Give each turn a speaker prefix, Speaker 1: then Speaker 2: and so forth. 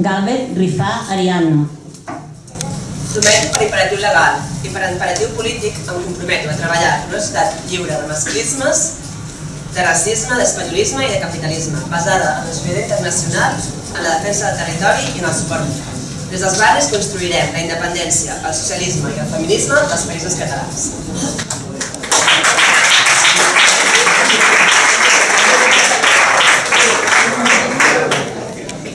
Speaker 1: Galvez Rifà Ariadna.
Speaker 2: Prometo per imperatiu legal i per imperatiu polític em comprometo a treballar en una societat lliure de masclismes, de racisme, d'espanyolisme i de capitalisme, basada en la solidaritat internacional, en la defensa del territori i en el suport mutu. Des dels barris construirem la independència, el socialisme i el feminisme dels països catalans.